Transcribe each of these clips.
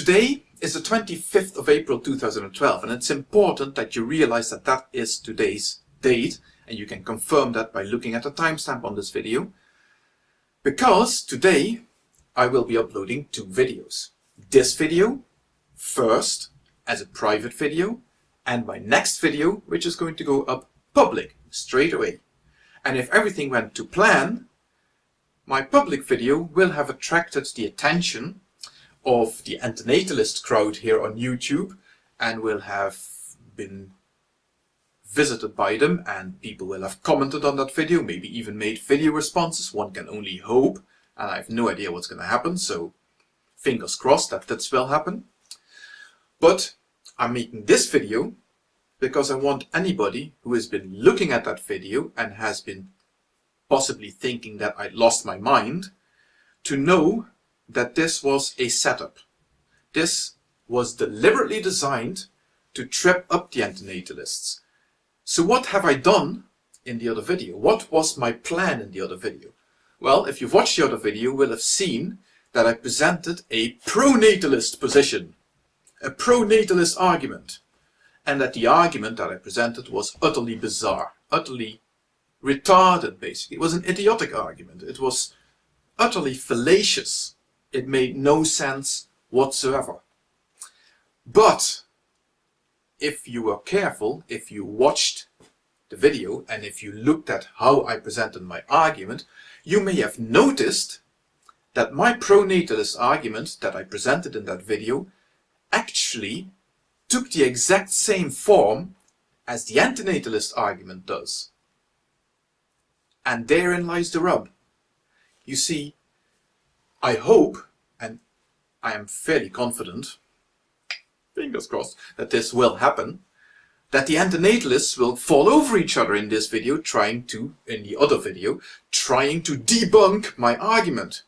Today is the 25th of April 2012 and it's important that you realize that that is today's date and you can confirm that by looking at the timestamp on this video because today I will be uploading two videos. This video first as a private video and my next video which is going to go up public straight away. And if everything went to plan, my public video will have attracted the attention of the antinatalist crowd here on YouTube and will have been visited by them and people will have commented on that video, maybe even made video responses, one can only hope, and I have no idea what's going to happen, so fingers crossed that this will happen. But I'm making this video because I want anybody who has been looking at that video and has been possibly thinking that I lost my mind to know that this was a setup. This was deliberately designed to trip up the antinatalists. So what have I done in the other video? What was my plan in the other video? Well, if you've watched the other video, you will have seen that I presented a pronatalist position, a pronatalist argument, and that the argument that I presented was utterly bizarre, utterly retarded, basically. It was an idiotic argument. It was utterly fallacious. It made no sense whatsoever. But if you were careful, if you watched the video and if you looked at how I presented my argument, you may have noticed that my pronatalist argument that I presented in that video actually took the exact same form as the antinatalist argument does. And therein lies the rub. You see, I hope, and I am fairly confident, fingers crossed, that this will happen, that the antinatalists will fall over each other in this video trying to, in the other video, trying to debunk my argument.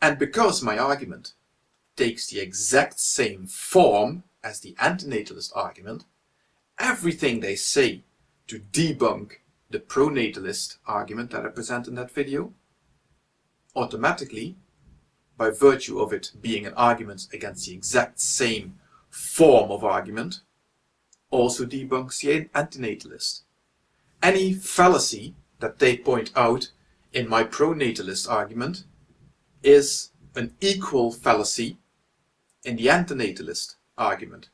And because my argument takes the exact same form as the antinatalist argument, everything they say to debunk the pronatalist argument that I present in that video automatically, by virtue of it being an argument against the exact same form of argument, also debunks the antinatalist. Any fallacy that they point out in my pronatalist argument is an equal fallacy in the antinatalist argument.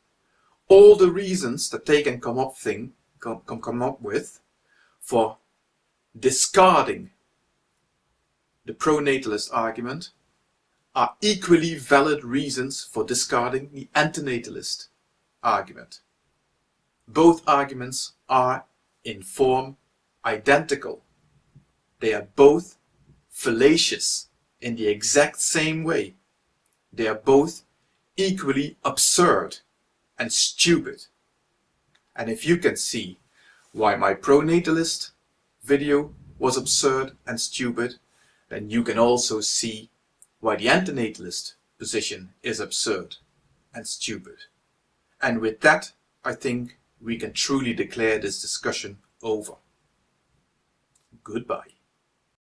All the reasons that they can come up, thing, come, come up with for discarding the pronatalist argument are equally valid reasons for discarding the antinatalist argument. Both arguments are, in form, identical. They are both fallacious in the exact same way. They are both equally absurd and stupid. And if you can see why my pronatalist video was absurd and stupid, then you can also see why the antinatalist position is absurd and stupid. And with that, I think we can truly declare this discussion over. Goodbye.